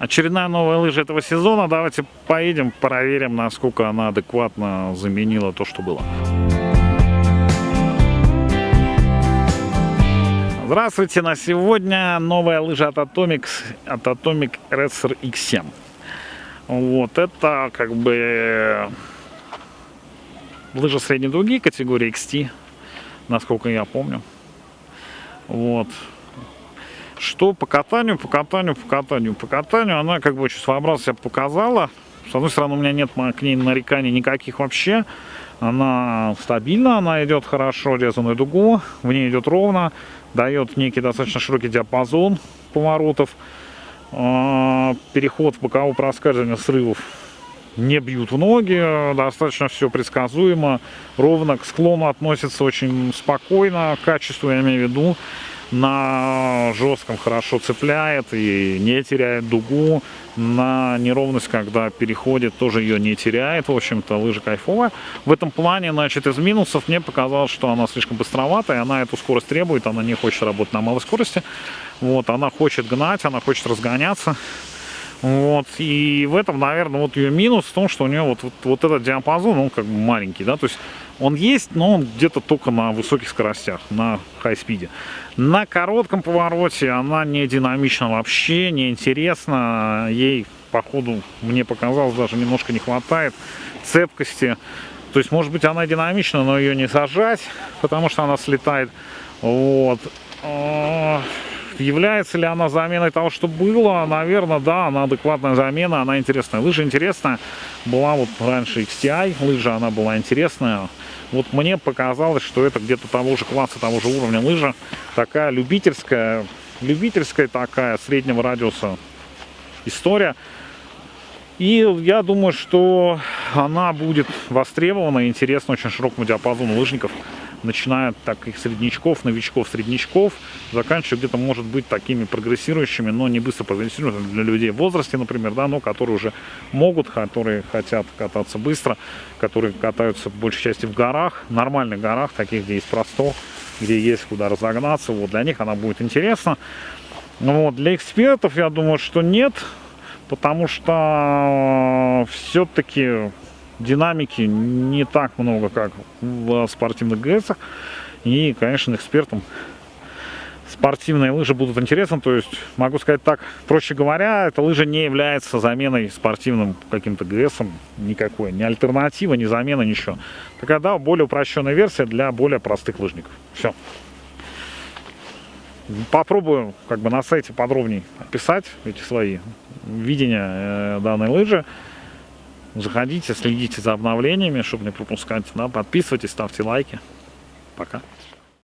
Очередная новая лыжа этого сезона. Давайте поедем, проверим, насколько она адекватно заменила то, что было. Здравствуйте, на сегодня новая лыжа от Atomic, от Atomic Racer X7. Вот, это как бы лыжа средней дуги категории XT, насколько я помню. Вот. Что по катанию, по катанию, по катанию, по катанию, она как бы очень своеобразно себя показала. С одной стороны, у меня нет к ней нареканий никаких вообще. Она стабильна, она идет хорошо резаную дугу, в ней идет ровно, дает некий достаточно широкий диапазон поворотов. А, переход в боковое проскальзывание срывов не бьют в ноги, достаточно все предсказуемо, ровно к склону относится очень спокойно, качество я имею в виду, на жестком хорошо цепляет и не теряет дугу, на неровность, когда переходит, тоже ее не теряет, в общем-то, лыжа кайфовая. В этом плане, значит, из минусов мне показалось, что она слишком быстроватая, она эту скорость требует, она не хочет работать на малой скорости, вот, она хочет гнать, она хочет разгоняться, вот, и в этом, наверное, вот ее минус в том, что у нее вот, вот, вот этот диапазон, он как бы маленький, да, то есть он есть, но он где-то только на высоких скоростях, на хай-спиде. На коротком повороте она не динамична вообще, не интересна, ей, походу, мне показалось, даже немножко не хватает цепкости. То есть, может быть, она динамична, но ее не сажать, потому что она слетает. Вот. Является ли она заменой того, что было? Наверное, да, она адекватная замена, она интересная. Лыжа интересная. Была вот раньше XTI лыжа, она была интересная. Вот мне показалось, что это где-то того же класса, того же уровня лыжа. Такая любительская, любительская такая, среднего радиуса история. И я думаю, что она будет востребована и интересна очень широкому диапазону лыжников начиная так их среднячков, новичков, среднячков, заканчивая где-то, может быть, такими прогрессирующими, но не быстро прогрессирующими для людей в возрасте, например, да, но которые уже могут, которые хотят кататься быстро, которые катаются в большей части в горах, нормальных горах, таких, где есть простор, где есть куда разогнаться, вот, для них она будет интересна. Вот, для экспертов, я думаю, что нет, потому что все-таки динамики не так много, как в спортивных ГСах. И, конечно, экспертам спортивные лыжи будут интересны. То есть, могу сказать так, проще говоря, эта лыжа не является заменой спортивным каким-то ГСом никакой. Ни альтернатива, ни замена, ничего. Такая, да, более упрощенная версия для более простых лыжников. Все. Попробую как бы на сайте подробнее описать эти свои видения э, данной лыжи. Заходите, следите за обновлениями, чтобы не пропускать. Да, подписывайтесь, ставьте лайки. Пока.